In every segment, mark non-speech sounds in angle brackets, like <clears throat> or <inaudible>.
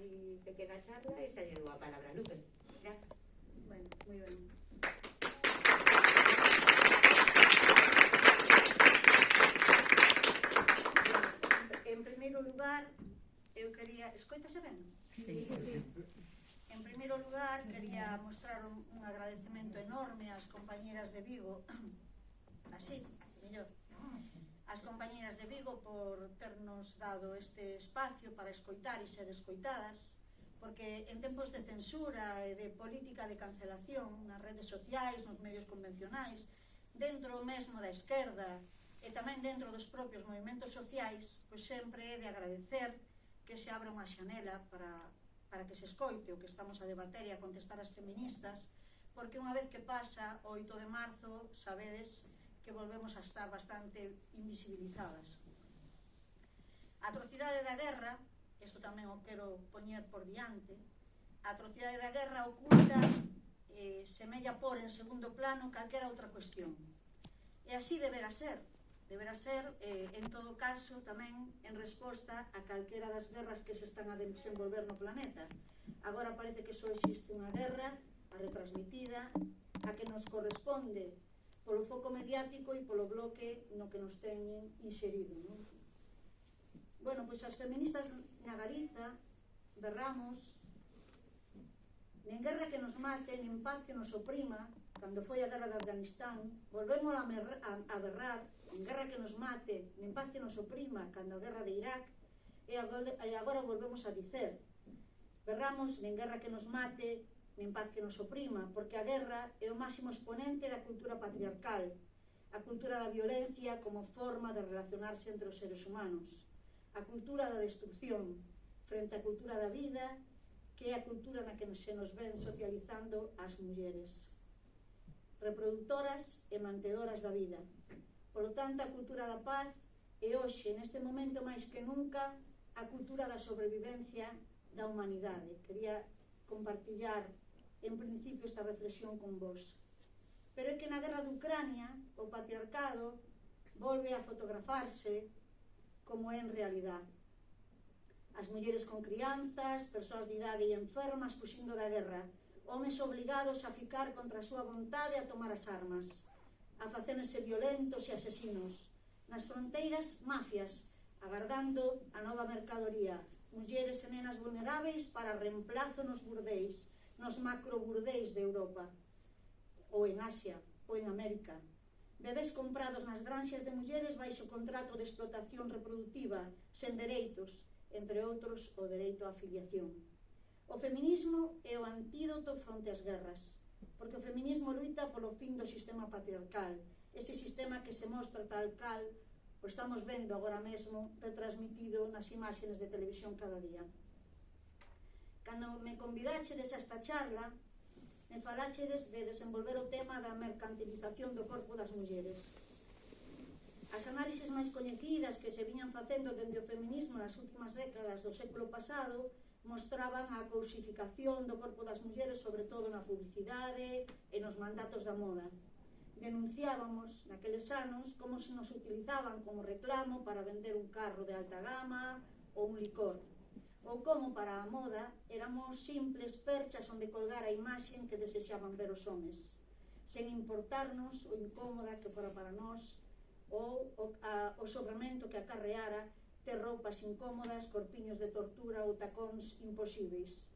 así pequena charla e salle a palabra Lupe. Gracias. Bueno, moi ben. En primeiro lugar, eu quería... Escoitase ben? Sí. sí. En primeiro lugar, quería mostrar un, un agradecemento enorme ás compañeras de Vigo, <clears throat> así, ás compañeiras de Vigo por ternos dado este espacio para escoitar e ser escoitadas, porque en tempos de censura e de política de cancelación nas redes sociais, nos medios convencionais, dentro mesmo da esquerda e tamén dentro dos propios movimentos sociais, pois sempre é de agradecer que se abra unha xanela para, para que se escoite o que estamos a debater e a contestar as feministas, porque unha vez que pasa o 8 de marzo, sabedes, que volvemos a estar bastante invisibilizadas. A atrocidade da guerra, isto tamén o quero poñer por diante, a atrocidade da guerra oculta eh, semella por en segundo plano calquera outra cuestión. E así deberá ser, deberá ser, eh, en todo caso, tamén en resposta a calquera das guerras que se están a desenvolver no planeta. Agora parece que só existe unha guerra, a retransmitida, a que nos corresponde polo foco mediático e polo bloque no que nos teñen inserido. Non? Bueno, pois as feministas na Galiza berramos nen guerra que nos mate, nen paz que nos oprima, cando foi a guerra de Afganistán, volvemos a, a, a berrar, nen guerra que nos mate, nen paz que nos oprima, cando a guerra de Irak, e agora, e agora volvemos a dicer, berramos nen guerra que nos mate, nen paz que nos oprima, porque a guerra é o máximo exponente da cultura patriarcal, a cultura da violencia como forma de relacionarse entre os seres humanos, a cultura da destrucción frente á cultura da vida, que é a cultura na que se nos ven socializando as mulleres. Reproductoras e mantedoras da vida. Por lo tanto, a cultura da paz é hoxe, neste momento máis que nunca, a cultura da sobrevivencia da humanidade. Quería compartillar en principio esta reflexión con vos. Pero é que na guerra de Ucrania o patriarcado volve a fotografarse como é en realidad. As mulleres con crianzas, persoas de idade e enfermas fuxindo da guerra, homes obligados a ficar contra a súa vontade a tomar as armas, a facerse violentos e asesinos, nas fronteiras mafias, agardando a nova mercadoría, mulleres e nenas vulneráveis para reemplazo nos burdeis, nos macroburdeis de Europa, ou en Asia, ou en América. Bebés comprados nas granxas de mulleres baixo contrato de explotación reproductiva, sen dereitos, entre outros o dereito á afiliación. O feminismo é o antídoto fronte ás guerras, porque o feminismo luita polo fin do sistema patriarcal, ese sistema que se mostra tal cal o estamos vendo agora mesmo retransmitido nas imágenes de televisión cada día. Cando me convidaxedes a esta charla, me falachedes de desenvolver o tema da mercantilización do corpo das mulleres. As análises máis coñecidas que se viñan facendo dende o feminismo nas últimas décadas do século pasado mostraban a cousificación do corpo das mulleres, sobre todo na publicidade e nos mandatos da moda. Denunciábamos naqueles anos como se nos utilizaban como reclamo para vender un carro de alta gama ou un licor ou como para a moda éramos simples perchas onde colgar a imaxen que desexaban ver os homes, sen importarnos o incómoda que fora para nós ou o, a, o sobramento que acarreara ter roupas incómodas, corpiños de tortura ou tacóns imposíveis.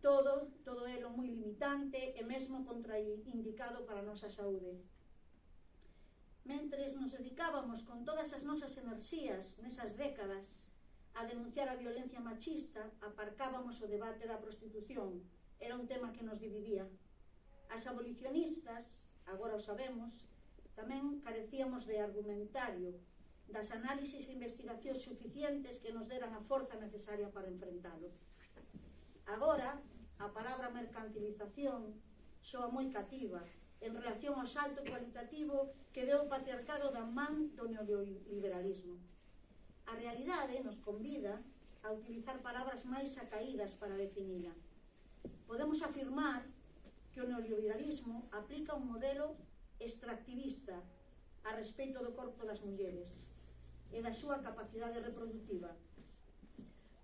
Todo, todo elo moi limitante e mesmo contraindicado para a nosa saúde. Mentres nos dedicábamos con todas as nosas enerxías nesas décadas a denunciar a violencia machista, aparcábamos o debate da prostitución. Era un tema que nos dividía. As abolicionistas, agora o sabemos, tamén carecíamos de argumentario, das análisis e investigacións suficientes que nos deran a forza necesaria para enfrentalo. Agora, a palabra mercantilización soa moi cativa en relación ao salto cualitativo que deu o patriarcado da man do neoliberalismo. A realidade nos convida a utilizar palabras máis acaídas para definila. Podemos afirmar que o neoliberalismo aplica un modelo extractivista a respeito do corpo das mulleres e da súa capacidade reproductiva.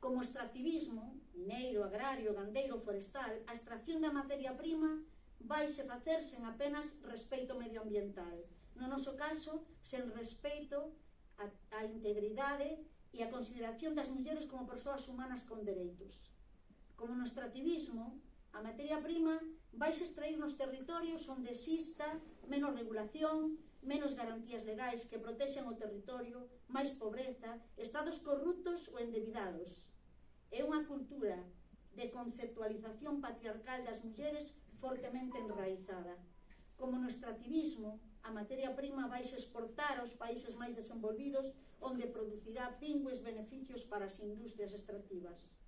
Como extractivismo, mineiro, agrario, gandeiro, forestal, a extracción da materia prima vaise facer sen apenas respeito medioambiental. No noso caso, sen respeito a, a integridade e a consideración das mulleres como persoas humanas con dereitos. Como no extractivismo, a materia prima vais extrair nos territorios onde exista menos regulación, menos garantías legais que protexen o territorio, máis pobreza, estados corruptos ou endevidados. É unha cultura de conceptualización patriarcal das mulleres fortemente enraizada. Como no extractivismo, A materia prima vais exportar aos países máis desenvolvidos onde producirá pingües beneficios para as industrias extractivas.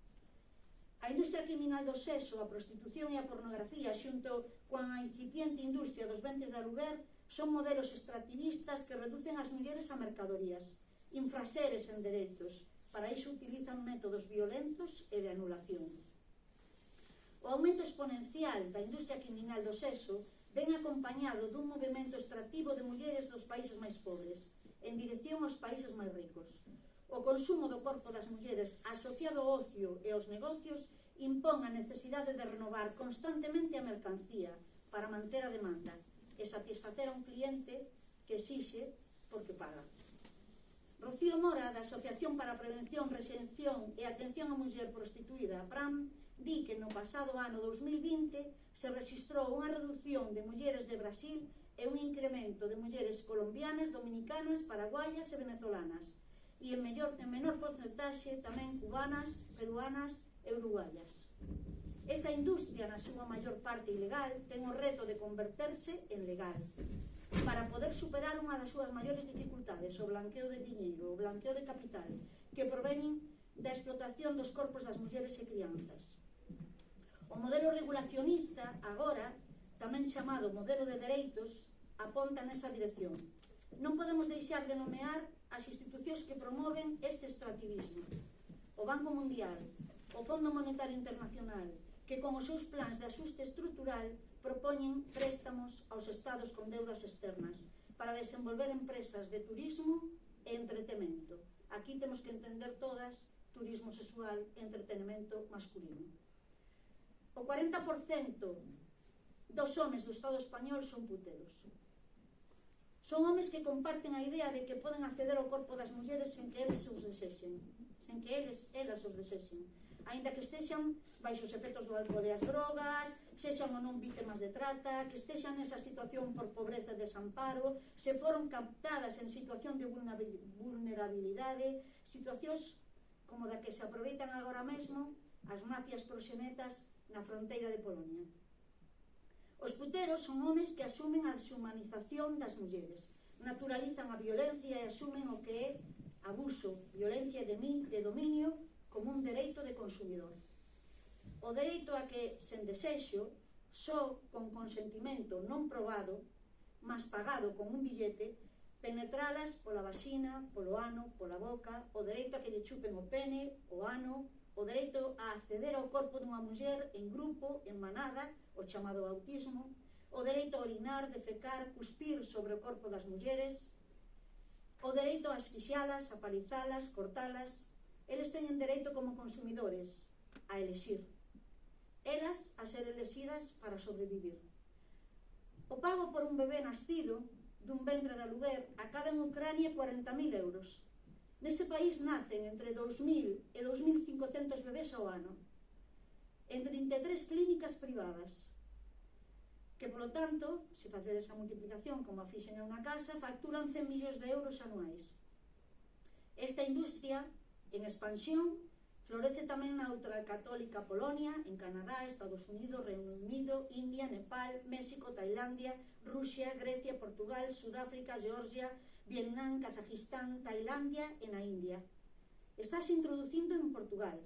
A industria criminal do sexo, a prostitución e a pornografía xunto coa incipiente industria dos ventes de aluguer son modelos extractivistas que reducen as mulleres a mercadorías, infraseres en dereitos. Para iso utilizan métodos violentos e de anulación. O aumento exponencial da industria criminal do sexo ven acompañado dun movimento extractivo de mulleres dos países máis pobres, en dirección aos países máis ricos. O consumo do corpo das mulleres asociado ao ocio e aos negocios impón a necesidade de renovar constantemente a mercancía para manter a demanda e satisfacer a un cliente que exixe porque paga. Rocío Mora, da Asociación para a Prevención, Resención e Atención á Muller Prostituída, PRAM, di que no pasado ano 2020 se registrou unha reducción de mulleres de Brasil e un incremento de mulleres colombianas, dominicanas, paraguayas e venezolanas e en, mellor, en menor porcentaxe tamén cubanas, peruanas e uruguayas. Esta industria, na súa maior parte ilegal, ten o reto de converterse en legal para poder superar unha das súas maiores dificultades, o blanqueo de dinheiro, o blanqueo de capital, que provenen da explotación dos corpos das mulleres e crianzas. O modelo regulacionista, agora, tamén chamado modelo de dereitos, aponta nesa dirección. Non podemos deixar de nomear as institucións que promoven este extractivismo. O Banco Mundial, o Fondo Monetario Internacional, que con os seus plans de axuste estrutural propoñen préstamos aos estados con deudas externas para desenvolver empresas de turismo e entretenimento. Aquí temos que entender todas turismo sexual e entretenimento masculino o 40% dos homes do Estado español son puteros. Son homes que comparten a idea de que poden acceder ao corpo das mulleres sen que eles os desexen, sen que eles, elas os desexen. Ainda que estexan baixo os efectos do alcohol e as drogas, sexan ou non vítimas de trata, que estexan nesa situación por pobreza e desamparo, se foron captadas en situación de vulnerabilidade, situacións como da que se aproveitan agora mesmo as mafias proxenetas na fronteira de Polonia. Os puteros son homes que asumen a deshumanización das mulleres, naturalizan a violencia e asumen o que é abuso, violencia de, min, de dominio como un dereito de consumidor. O dereito a que, sen desexo, só con consentimento non probado, mas pagado con un billete, penetralas pola vagina, polo ano, pola boca, o dereito a que lle chupen o pene, o ano, o dereito a acceder ao corpo dunha muller en grupo, en manada, o chamado autismo, o dereito a orinar, defecar, cuspir sobre o corpo das mulleres, o dereito a asfixialas, a palizalas, cortalas. Eles teñen dereito como consumidores a elexir. Elas a ser elexidas para sobrevivir. O pago por un bebé nascido dun ventre de aluguer acada en Ucrania 40.000 euros Nese país nacen entre 2.000 e 2.500 bebés ao ano, en 33 clínicas privadas, que, polo tanto, se facer esa multiplicación como a fixen a unha casa, facturan 100 millóns de euros anuais. Esta industria, en expansión, florece tamén na outra católica Polonia, en Canadá, Estados Unidos, Reino Unido, India, Nepal, México, Tailandia, Rusia, Grecia, Portugal, Sudáfrica, Georgia, Vietnam, Kazajistán, Tailandia e na India. Estás introducindo en Portugal,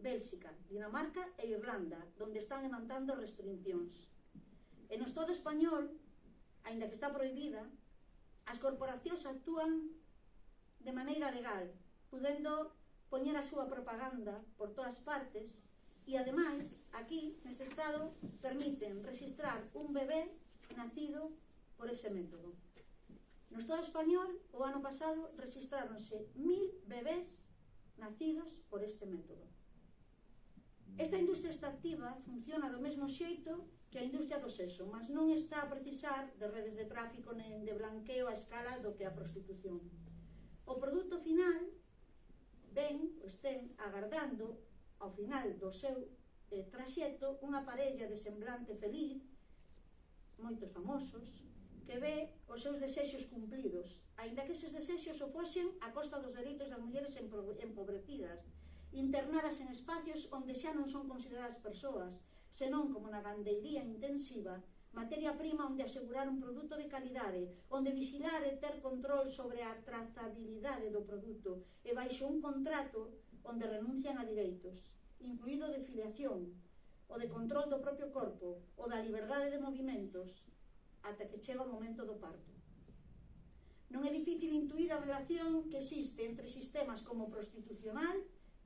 Bélxica, Dinamarca e Irlanda, donde están levantando restriccións. En no Estado español, aínda que está prohibida, as corporacións actúan de maneira legal, pudendo poñer a súa propaganda por todas partes e, ademais, aquí, neste Estado, permiten registrar un bebé nacido por ese método. No Estado español, o ano pasado, registráronse mil bebés nacidos por este método. Esta industria extractiva funciona do mesmo xeito que a industria do sexo, mas non está a precisar de redes de tráfico nen de blanqueo a escala do que a prostitución. O produto final ven, o pois estén agardando ao final do seu eh, traxeto unha parella de semblante feliz moitos famosos, que ve os seus desexos cumplidos, aínda que eses desexos opoxen a costa dos dereitos das mulleres empobrecidas, internadas en espacios onde xa non son consideradas persoas, senón como na gandeiría intensiva, materia prima onde asegurar un produto de calidade, onde vigilar e ter control sobre a trazabilidade do produto e baixo un contrato onde renuncian a direitos, incluído de filiación, o de control do propio corpo, o da liberdade de movimentos, ata que chega o momento do parto. Non é difícil intuir a relación que existe entre sistemas como o prostitucional,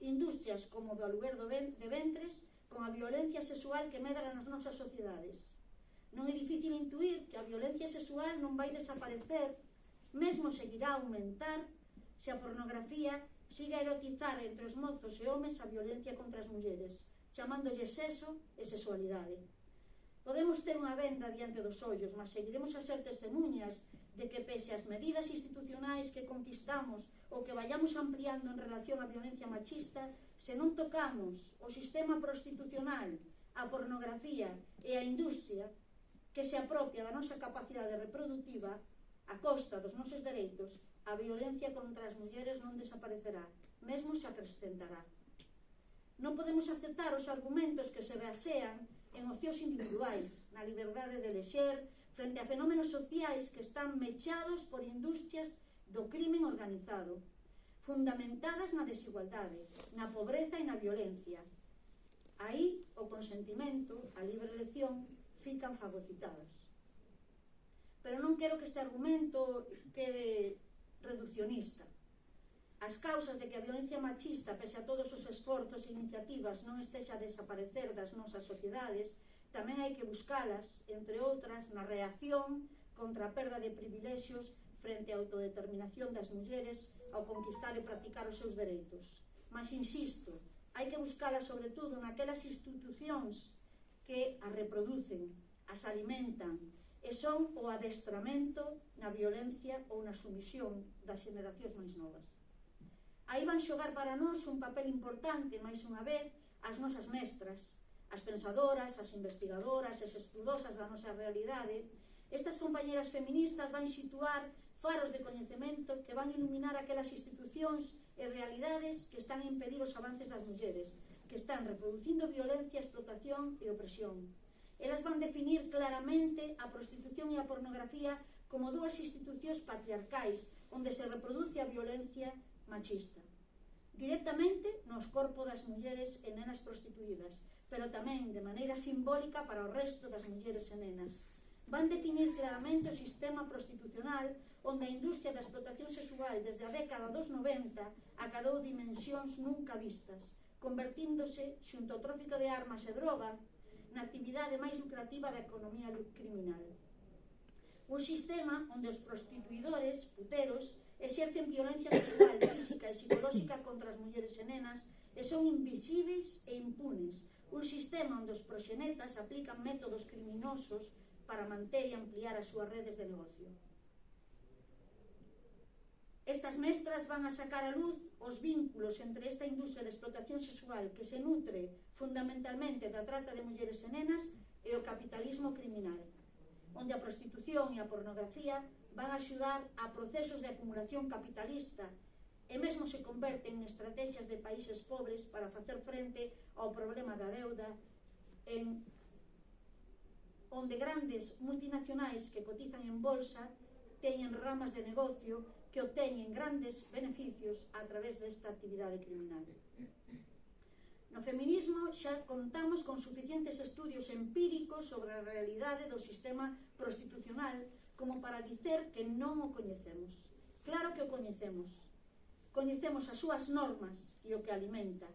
industrias como o aluguer de ventres, con a violencia sexual que medra nas nosas sociedades. Non é difícil intuir que a violencia sexual non vai desaparecer, mesmo seguirá a aumentar se a pornografía siga a erotizar entre os mozos e homes a violencia contra as mulleres, chamándolle sexo e sexualidade. Podemos ter unha venda diante dos ollos, mas seguiremos a ser testemunhas de que pese as medidas institucionais que conquistamos ou que vayamos ampliando en relación á violencia machista, se non tocamos o sistema prostitucional, a pornografía e a industria que se apropia da nosa capacidade reproductiva a costa dos nosos dereitos, a violencia contra as mulleres non desaparecerá, mesmo se acrescentará. Non podemos aceptar os argumentos que se basean en opcións individuais, na liberdade de lexer, frente a fenómenos sociais que están mechados por industrias do crimen organizado, fundamentadas na desigualdade, na pobreza e na violencia. Aí o consentimento, a libre elección, fican fagocitados. Pero non quero que este argumento quede reduccionista. As causas de que a violencia machista, pese a todos os esforzos e iniciativas, non estexa a desaparecer das nosas sociedades, tamén hai que buscalas, entre outras, na reacción contra a perda de privilexios frente á autodeterminación das mulleres ao conquistar e practicar os seus dereitos. Mas insisto, hai que buscalas sobre todo naquelas institucións que as reproducen, as alimentan, e son o adestramento na violencia ou na sumisión das generacións máis novas. Aí van xogar para nós un papel importante, máis unha vez, as nosas mestras, as pensadoras, as investigadoras, as estudosas da nosa realidade. Estas compañeras feministas van situar faros de coñecemento que van iluminar aquelas institucións e realidades que están a impedir os avances das mulleres, que están reproducindo violencia, explotación e opresión. Elas van definir claramente a prostitución e a pornografía como dúas institucións patriarcais onde se reproduce a violencia machista directamente nos corpos das mulleres e nenas prostituídas, pero tamén de maneira simbólica para o resto das mulleres e nenas. Van definir claramente o sistema prostitucional onde a industria da explotación sexual desde a década dos 90 acadou dimensións nunca vistas, convertíndose xunto ao tráfico de armas e droga na actividade máis lucrativa da economía criminal. Un sistema onde os prostituidores, puteros, exercen violencia sexual, <coughs> física e psicolóxica contra as mulleres e nenas e son invisibles e impunes. Un sistema onde os proxenetas aplican métodos criminosos para manter e ampliar as súas redes de negocio. Estas mestras van a sacar a luz os vínculos entre esta industria de explotación sexual que se nutre fundamentalmente da trata de mulleres e nenas e o capitalismo criminal onde a prostitución e a pornografía van a axudar a procesos de acumulación capitalista e mesmo se converten en estrategias de países pobres para facer frente ao problema da deuda en onde grandes multinacionais que cotizan en bolsa teñen ramas de negocio que obteñen grandes beneficios a través desta actividade criminal. No feminismo xa contamos con suficientes estudios empíricos sobre a realidade do sistema prostitucional como para dicer que non o coñecemos. Claro que o coñecemos. Coñecemos as súas normas e o que alimenta.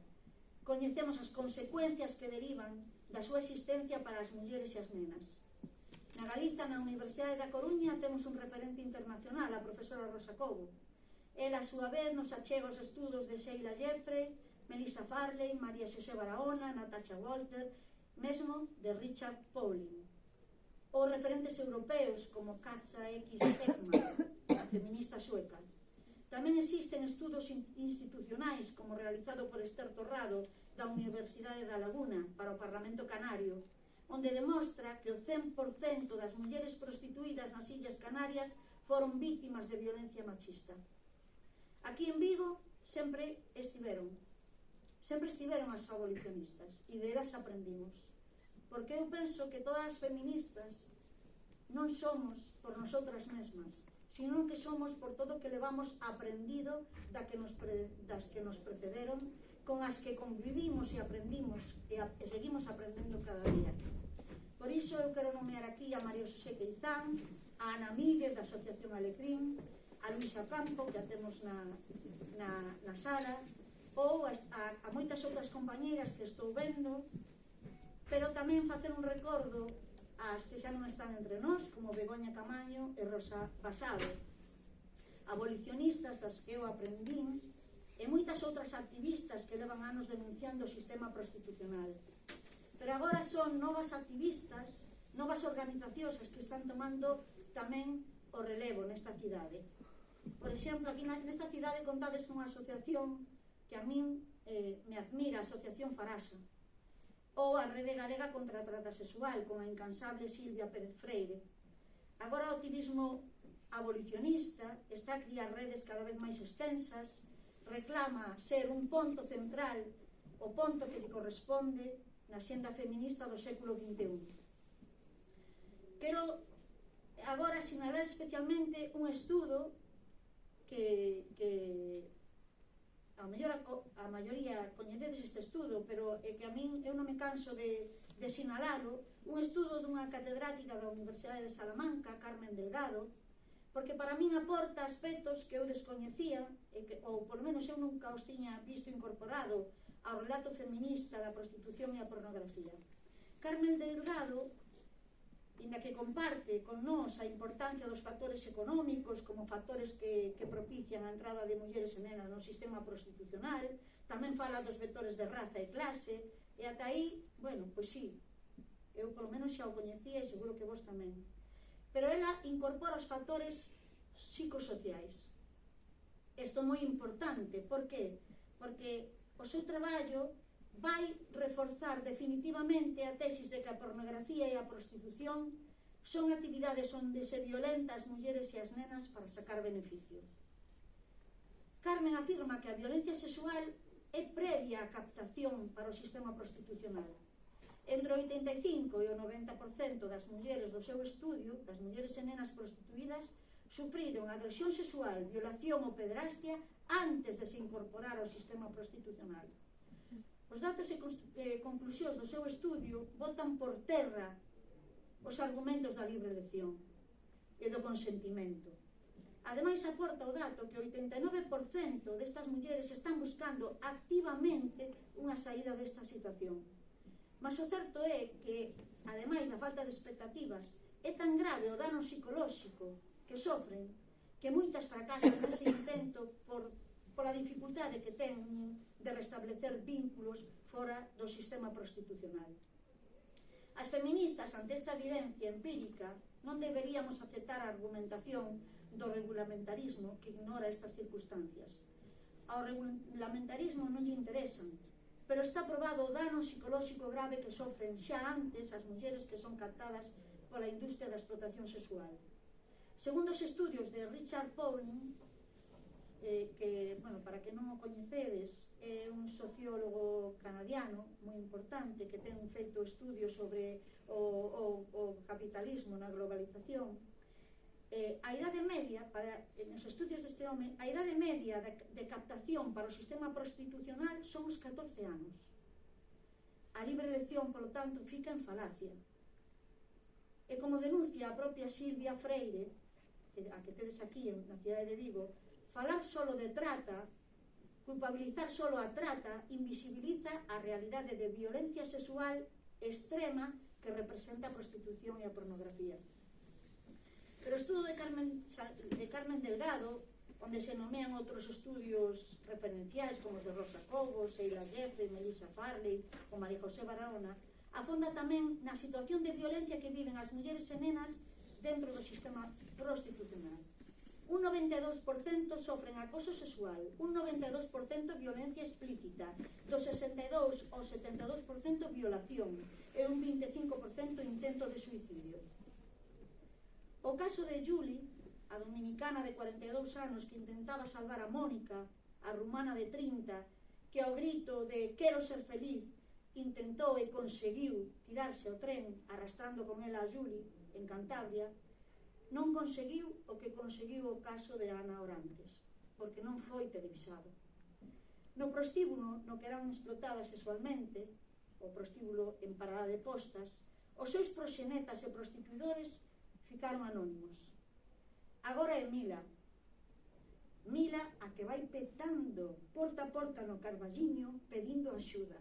Coñecemos as consecuencias que derivan da súa existencia para as mulleres e as nenas. Na Galiza, na Universidade da Coruña, temos un referente internacional, a profesora Rosa Cobo. Ela, a súa vez, nos achega os estudos de Sheila Jeffrey, Melissa Farley, María Xosé Barahona, Natasha Walter, mesmo de Richard Pauling. Ou referentes europeos como Katza X. Ekman, <coughs> a feminista sueca. Tamén existen estudos institucionais como realizado por Esther Torrado da Universidade da Laguna para o Parlamento Canario, onde demostra que o 100% das mulleres prostituídas nas Illas Canarias foron vítimas de violencia machista. Aquí en Vigo sempre estiveron sempre estiveron as abolicionistas e delas aprendimos. Porque eu penso que todas as feministas non somos por nosotras mesmas, sino que somos por todo o que levamos aprendido da que nos pre, das que nos precederon, con as que convivimos e aprendimos e, a, e seguimos aprendendo cada día. Por iso eu quero nomear aquí a Mario José Queizán, a Ana Míguez da Asociación Alecrim, a Luisa Campo, que a temos na, na, na sala, ou a, a, a moitas outras compañeiras que estou vendo, pero tamén facer un recordo ás que xa non están entre nós, como Begoña Camaño e Rosa Basado, abolicionistas das que eu aprendín, e moitas outras activistas que levan anos denunciando o sistema prostitucional. Pero agora son novas activistas, novas organizacións as que están tomando tamén o relevo nesta cidade. Por exemplo, aquí nesta cidade contades cunha asociación que a min eh, me admira a Asociación Farasa, ou a Rede Galega contra a Trata Sexual, con a incansable Silvia Pérez Freire. Agora o activismo abolicionista está a criar redes cada vez máis extensas, reclama ser un ponto central, o ponto que lle corresponde na xenda feminista do século XXI. Quero agora sinalar especialmente un estudo que, que a, mellor, a maioría coñecedes este estudo, pero é que a min eu non me canso de, de sinalalo, un estudo dunha catedrática da Universidade de Salamanca, Carmen Delgado, porque para min aporta aspectos que eu descoñecía, e que, ou por menos eu nunca os tiña visto incorporado ao relato feminista da prostitución e a pornografía. Carmen Delgado inda que comparte con nós a importancia dos factores económicos como factores que, que propician a entrada de mulleres e nenas no sistema prostitucional, tamén fala dos vectores de raza e clase, e ata aí, bueno, pois sí, eu polo menos xa o coñecía e seguro que vos tamén. Pero ela incorpora os factores psicosociais. Isto é moi importante, por qué? Porque o seu traballo vai reforzar definitivamente a tesis de que a pornografía e a prostitución son actividades onde se violenta as mulleres e as nenas para sacar beneficio. Carmen afirma que a violencia sexual é previa á captación para o sistema prostitucional. Entre o 85 e o 90% das mulleres do seu estudio, das mulleres e nenas prostituídas, sufriron agresión sexual, violación ou pedrastia antes de se incorporar ao sistema prostitucional. Os datos e conclusións do seu estudio botan por terra os argumentos da libre elección e do consentimento. Ademais, aporta o dato que o 89% destas mulleres están buscando activamente unha saída desta situación. Mas o certo é que, ademais, a falta de expectativas é tan grave o dano psicolóxico que sofren que moitas fracasan nese intento por pola dificultade que teñen de restablecer vínculos fora do sistema prostitucional. As feministas ante esta evidencia empírica non deberíamos aceptar a argumentación do regulamentarismo que ignora estas circunstancias. Ao regulamentarismo non lle interesan, pero está probado o dano psicolóxico grave que sofren xa antes as mulleres que son captadas pola industria da explotación sexual. Segundo os estudios de Richard Pauling, eh, que, bueno, para que non o coñecedes, é un sociólogo canadiano moi importante que ten feito estudios sobre o, o, o capitalismo na globalización. Eh, a idade media, para, nos estudios deste home, a idade media de, de captación para o sistema prostitucional son os 14 anos. A libre elección, polo tanto, fica en falacia. E como denuncia a propia Silvia Freire, a que tedes aquí na cidade de Vigo, Falar solo de trata, culpabilizar solo a trata, invisibiliza a realidade de violencia sexual extrema que representa a prostitución e a pornografía. Pero o estudo de Carmen, de Carmen Delgado, onde se nomean outros estudios referenciais como os de Rosa Cobos, Sheila Jeffrey, Melissa Farley ou María José Barahona, afonda tamén na situación de violencia que viven as mulleres e nenas dentro do sistema prostitucional. 92% sofren acoso sexual, un 92% violencia explícita, do 62 ao 72% violación e un 25% intento de suicidio. O caso de Julie, a dominicana de 42 anos que intentaba salvar a Mónica, a rumana de 30, que ao grito de quero ser feliz intentou e conseguiu tirarse ao tren arrastrando con ela a Julie en Cantabria, non conseguiu o que conseguiu o caso de Ana Orantes, porque non foi televisado. No prostíbulo no que eran explotadas sexualmente, o prostíbulo en parada de postas, os seus proxenetas e prostituidores ficaron anónimos. Agora é Mila. Mila a que vai petando porta a porta no Carballiño pedindo axuda.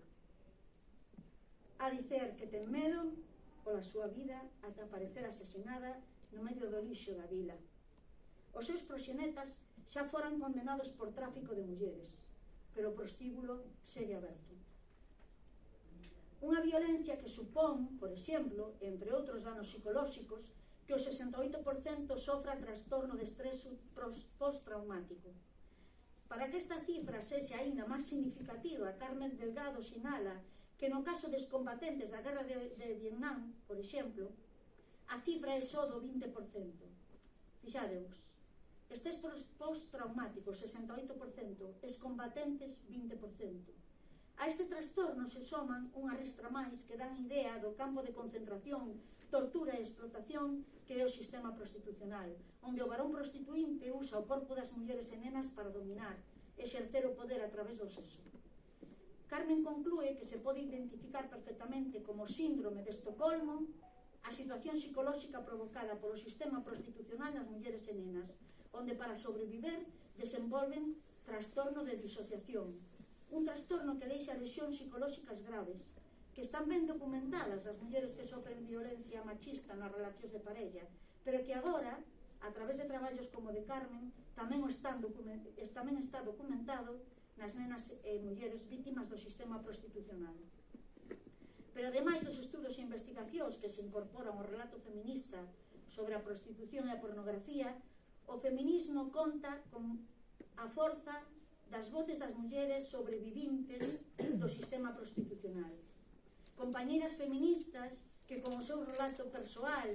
A dicer que ten medo pola súa vida ata parecer asesinada no medio do lixo da vila. Os seus proxenetas xa foran condenados por tráfico de mulleres, pero o prostíbulo segue aberto. Unha violencia que supón, por exemplo, entre outros danos psicolóxicos, que o 68% sofra trastorno de estrés postraumático. Para que esta cifra sexe aínda máis significativa, Carmen Delgado sinala que no caso dos combatentes da guerra de, de Vietnam, por exemplo, a cifra é só do 20%. Fixadeus, estes postraumáticos, 68%, excombatentes, 20%. A este trastorno se soman unha restra máis que dan idea do campo de concentración, tortura e explotación que é o sistema prostitucional, onde o varón prostituinte usa o corpo das mulleres e nenas para dominar, exercer o poder a través do sexo. Carmen conclúe que se pode identificar perfectamente como síndrome de Estocolmo a situación psicolóxica provocada polo sistema prostitucional nas mulleres e nenas, onde para sobreviver desenvolven trastorno de disociación, un trastorno que deixa lesións psicolóxicas graves, que están ben documentadas as mulleres que sofren violencia machista nas relacións de parella, pero que agora, a través de traballos como de Carmen, tamén están tamén está documentado nas nenas e mulleres vítimas do sistema prostitucional. Pero ademais dos estudos e investigacións que se incorporan ao relato feminista sobre a prostitución e a pornografía, o feminismo conta con a forza das voces das mulleres sobrevivintes do sistema prostitucional. Compañeiras feministas que con o seu relato persoal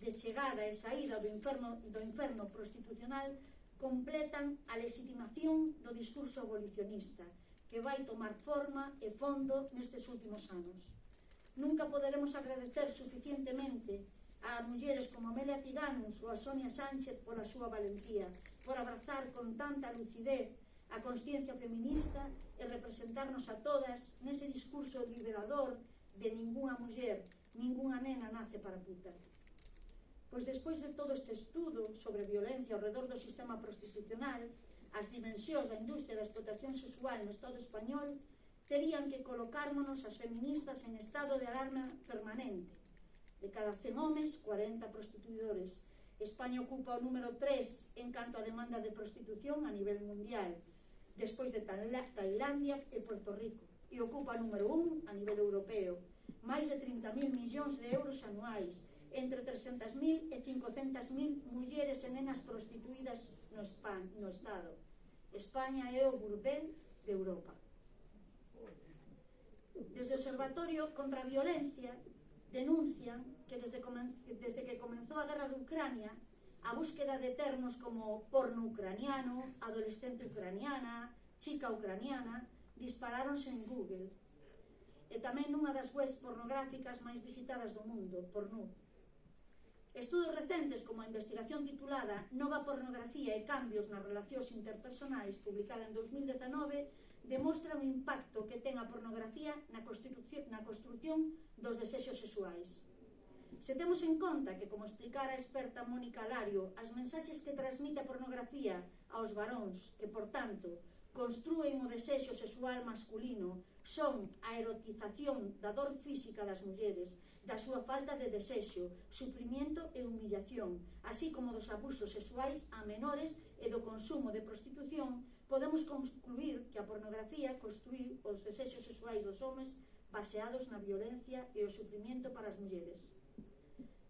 de chegada e saída do inferno, do inferno prostitucional completan a legitimación do discurso abolicionista que vai tomar forma e fondo nestes últimos anos. Nunca poderemos agradecer suficientemente a mulleres como Amelia Tiganus ou a Sonia Sánchez pola súa valentía, por abrazar con tanta lucidez a consciencia feminista e representarnos a todas nese discurso liberador de ninguna muller, ninguna nena nace para puta. Pois despois de todo este estudo sobre violencia ao redor do sistema prostitucional, as dimensións da industria da explotación sexual no Estado español terían que colocármonos as feministas en estado de alarma permanente. De cada 100 homes, 40 prostituidores. España ocupa o número 3 en canto a demanda de prostitución a nivel mundial, despois de Tailandia e Puerto Rico, e ocupa o número 1 a nivel europeo. Máis de 30.000 millóns de euros anuais, entre 300.000 e 500.000 mulleres e nenas prostituídas no, España, no Estado. España é o burdel de Europa. Desde o Observatorio contra a Violencia denuncian que desde, desde que comenzou a guerra de Ucrania a búsqueda de termos como porno ucraniano, adolescente ucraniana, chica ucraniana, disparáronse en Google. E tamén nunha das webs pornográficas máis visitadas do mundo, pornú. Estudos recentes como a investigación titulada Nova pornografía e cambios nas relacións interpersonais, publicada en 2019, demostra o impacto que ten a pornografía na construción, na construcción dos desexos sexuais. Se temos en conta que, como explicara a experta Mónica Lario, as mensaxes que transmite a pornografía aos varóns que, por tanto, construen o desexo sexual masculino son a erotización da dor física das mulleres, da súa falta de desexo, sufrimiento e humillación, así como dos abusos sexuais a menores e do consumo de prostitución podemos concluir que a pornografía construí os desexos sexuais dos homes baseados na violencia e o sufrimiento para as mulleres.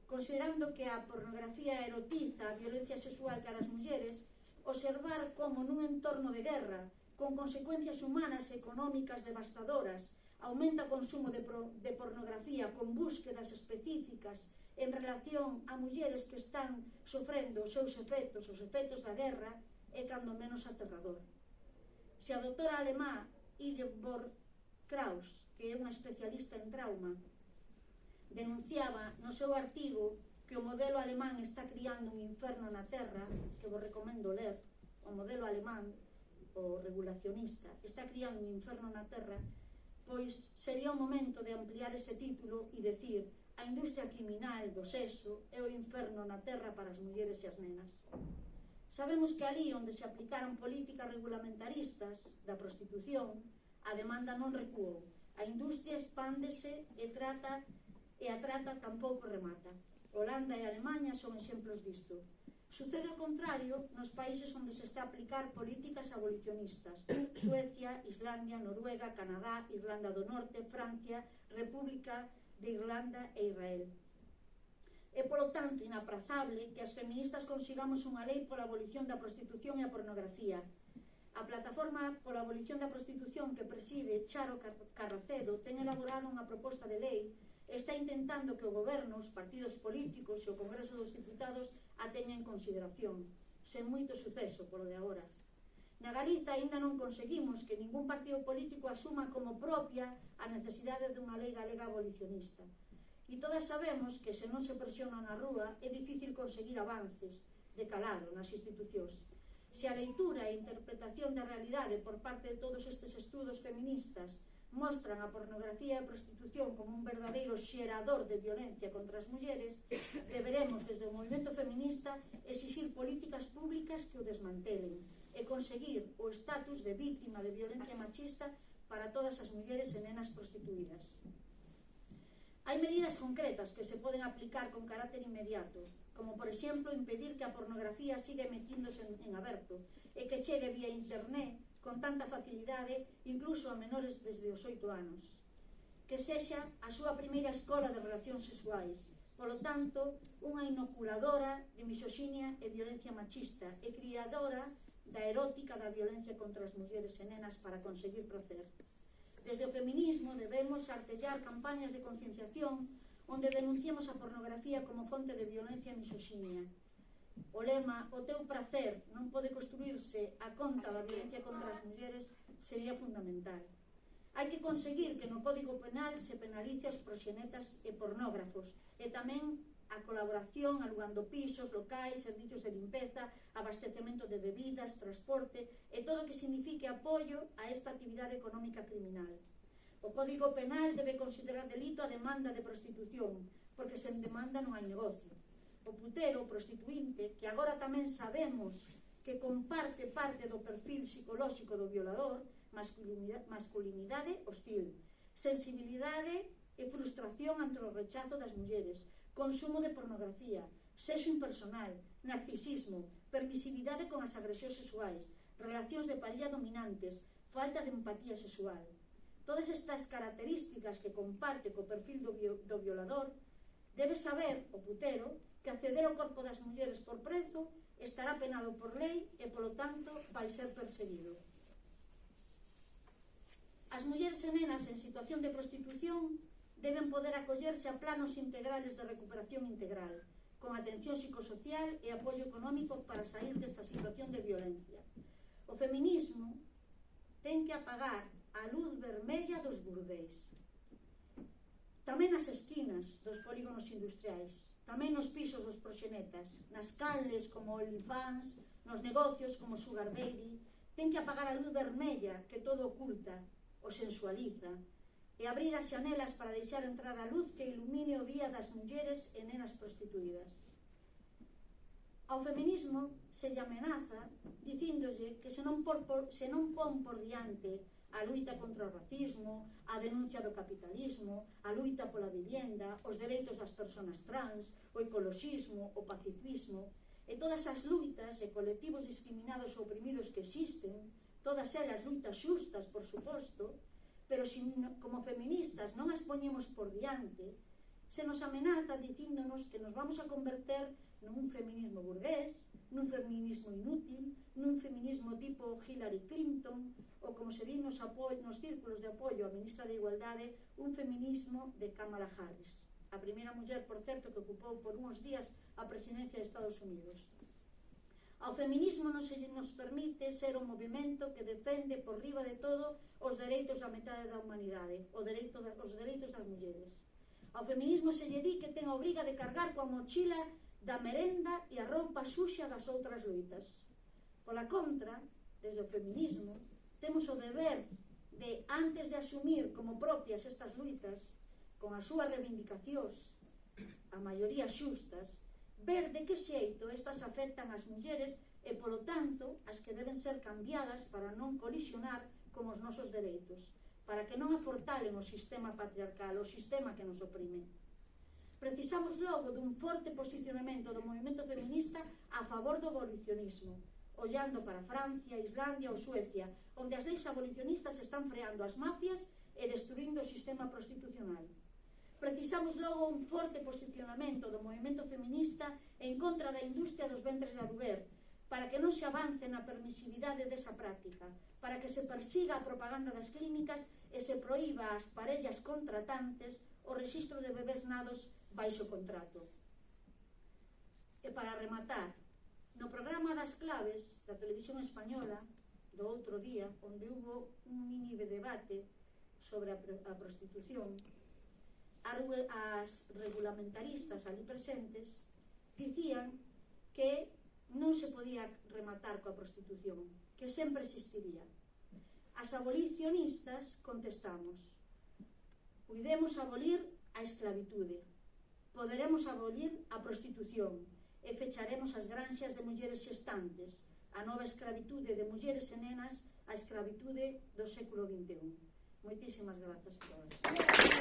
Considerando que a pornografía erotiza a violencia sexual para as mulleres, observar como nun entorno de guerra, con consecuencias humanas e económicas devastadoras, aumenta o consumo de, pro, de pornografía con búsquedas específicas en relación a mulleres que están sofrendo os seus efectos, os efectos da guerra, é cando menos aterrador. Se a doutora alemá Ingeborg Kraus, que é unha especialista en trauma, denunciaba no seu artigo que o modelo alemán está criando un inferno na Terra, que vos recomendo ler, o modelo alemán, o regulacionista, está criando un inferno na Terra, pois sería o momento de ampliar ese título e decir a industria criminal do sexo é o inferno na Terra para as mulleres e as nenas. Sabemos que ali onde se aplicaron políticas regulamentaristas da prostitución, a demanda non recuou. A industria expándese e trata e a trata tampouco remata. Holanda e Alemanha son exemplos disto. Sucede o contrario nos países onde se está a aplicar políticas abolicionistas. <coughs> Suecia, Islandia, Noruega, Canadá, Irlanda do Norte, Francia, República de Irlanda e Israel. É, polo tanto, inaprazable que as feministas consigamos unha lei pola abolición da prostitución e a pornografía. A plataforma pola abolición da prostitución que preside Charo Carracedo ten elaborado unha proposta de lei e está intentando que o goberno, os partidos políticos e o Congreso dos Diputados a teña en consideración, sen moito suceso polo de agora. Na Galiza aínda non conseguimos que ningún partido político asuma como propia a necesidade dunha lei galega abolicionista. E todas sabemos que se non se presiona na rúa é difícil conseguir avances de calado nas institucións. Se a leitura e interpretación da realidade por parte de todos estes estudos feministas mostran a pornografía e a prostitución como un verdadeiro xerador de violencia contra as mulleres, deberemos desde o movimento feminista exixir políticas públicas que o desmantelen e conseguir o estatus de víctima de violencia machista para todas as mulleres e nenas prostituídas. Hai medidas concretas que se poden aplicar con carácter inmediato, como por exemplo impedir que a pornografía siga metíndose en, en aberto e que chegue vía internet con tanta facilidade incluso a menores desde os 8 anos. Que sexa a súa primeira escola de relacións sexuais, polo tanto, unha inoculadora de misoxinia e violencia machista e criadora da erótica da violencia contra as mulleres e nenas para conseguir placer. Desde o feminismo debemos artellar campañas de concienciación onde denunciemos a pornografía como fonte de violencia misoxinia. O lema O teu prazer non pode construirse a conta da violencia contra as mulleres sería fundamental. Hai que conseguir que no Código Penal se penalice os proxenetas e pornógrafos e tamén a colaboración alugando pisos, locais, servicios de limpeza, abastecemento de bebidas, transporte e todo o que signifique apoio a esta actividade económica criminal. O Código Penal debe considerar delito a demanda de prostitución, porque sen demanda non hai negocio. O putero, o prostituinte, que agora tamén sabemos que comparte parte do perfil psicolóxico do violador, masculinidade, masculinidade hostil, sensibilidade e frustración ante o rechazo das mulleres, consumo de pornografía, sexo impersonal, narcisismo, permisividade con as agresións sexuais, relacións de parilla dominantes, falta de empatía sexual. Todas estas características que comparte co perfil do, do violador, debe saber o putero que acceder ao corpo das mulleres por prezo estará penado por lei e, polo tanto, vai ser perseguido. As mulleres e nenas en situación de prostitución deben poder acollerse a planos integrales de recuperación integral, con atención psicosocial e apoio económico para sair desta situación de violencia. O feminismo ten que apagar a luz vermella dos burdéis, tamén nas esquinas dos polígonos industriais, tamén nos pisos dos proxenetas, nas calles como Olifans, nos negocios como Sugar Daddy, ten que apagar a luz vermella que todo oculta, o sensualiza, e abrir as xanelas para deixar entrar a luz que ilumine o día das mulleres e nenas prostituídas. Ao feminismo se lle amenaza dicíndolle que se non, por, por, se non pon por diante a luita contra o racismo, a denuncia do capitalismo, a luita pola vivienda, os dereitos das persoas trans, o ecoloxismo, o pacifismo, e todas as luitas e colectivos discriminados ou oprimidos que existen, todas elas luitas xustas, por suposto, pero si como feministas non as poñemos por diante, se nos amenaza dicíndonos que nos vamos a converter nun feminismo burgués, nun feminismo inútil, nun feminismo tipo Hillary Clinton, ou como se di nos, nos círculos de apoio á ministra de Igualdade, un feminismo de Kamala Harris, a primeira muller, por certo, que ocupou por uns días a presidencia de Estados Unidos. Ao feminismo non se nos permite ser un movimento que defende por riba de todo os dereitos da metade da humanidade, o dereito da, os dereitos das mulleres. Ao feminismo se lle di que ten a obriga de cargar coa mochila da merenda e a roupa xuxa das outras luitas. Pola contra, desde o feminismo, temos o deber de, antes de asumir como propias estas luitas, con as súas reivindicacións, a maioría xustas, ver de que xeito estas afectan as mulleres e, polo tanto, as que deben ser cambiadas para non colisionar con os nosos dereitos, para que non afortalen o sistema patriarcal, o sistema que nos oprime. Precisamos logo dun forte posicionamento do movimento feminista a favor do abolicionismo, ollando para Francia, Islandia ou Suecia, onde as leis abolicionistas están freando as mafias e destruindo o sistema prostitucional precisamos logo un forte posicionamento do movimento feminista en contra da industria dos ventres de aluguer, para que non se avance na permisividade desa práctica, para que se persiga a propaganda das clínicas e se proíba ás parellas contratantes o registro de bebés nados baixo contrato. E para rematar, no programa das claves da televisión española, do outro día, onde hubo un mini debate sobre a, a prostitución, as regulamentaristas ali presentes dicían que non se podía rematar coa prostitución, que sempre existiría. As abolicionistas contestamos, cuidemos abolir a esclavitude, poderemos abolir a prostitución e fecharemos as granxas de mulleres xestantes, a nova esclavitude de mulleres e nenas, a esclavitude do século XXI. Muchísimas gracias a todos.